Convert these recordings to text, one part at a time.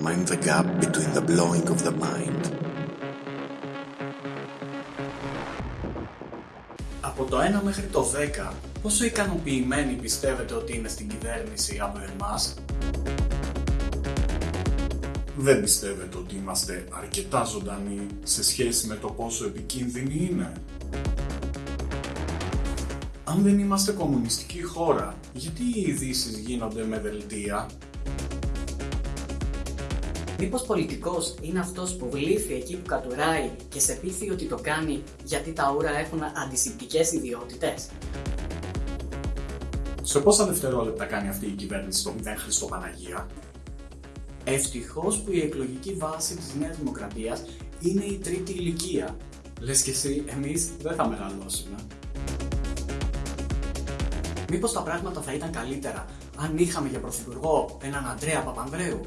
mind the gap between the blowing of the mind. Από το 1 μέχρι το 10, πόσο ικανοποιημένοι πιστεύετε ότι είναι στην κυβέρνηση από εμάς; Δεν πιστεύετε ότι είμαστε αρκετά ζωντανοί σε σχέση με το πόσο επικίνδυνοι είναι; Αν δεν είμαστε κομμουνιστική χώρα, γιατί οι ειδήσεις γίνονται με δελτία; Μήπως πολιτικός είναι αυτός που βλήθη εκεί που κατουράει και σε πείθει ότι το κάνει γιατί τα ούρα έχουν αντισηπτικές ιδιότητες. Σε πόσα δευτερόλεπτα κάνει αυτή η κυβέρνηση το 0 Χριστοπαναγία. Ευτυχώς που η εκλογική βάση της Νέας Δημοκρατίας είναι η τρίτη ηλικία. Λες και εσύ, εμείς δεν θα μεγαλώσουμε. Μήπως τα πράγματα θα ήταν καλύτερα αν είχαμε για πρωθυπουργό έναν Αντρέα Παπανδρέου;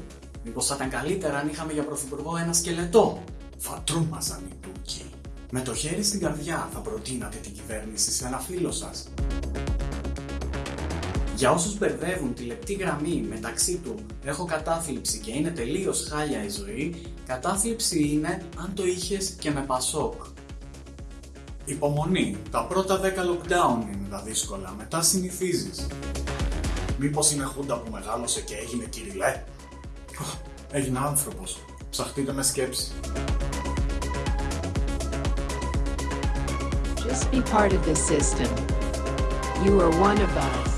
Μήπως θα ήταν καλύτερα αν είχαμε για πρωθυπουργό ένα σκελετό; Θα τρόμαζαν οι Τούρκοι. Με το χέρι στην καρδιά θα προτείνατε την κυβέρνηση σε ένα φίλο σας. Για όσους μπερδεύουν τη λεπτή γραμμή μεταξύ του έχω κατάθλιψη και είναι τελείως χάλια η ζωή, κατάθλιψη είναι αν το είχες και με πασόκ. Υπομονή. Τα πρώτα 10 lockdown είναι τα δύσκολα. Μετά συνηθίζεις. Μήπως είναι χούντα που μεγάλωσε και έγινε κυριλέ; Ω, Έγινε άνθρωπος. Ψαχτείτε με σκέψη. Just be part of the system. You are one of us.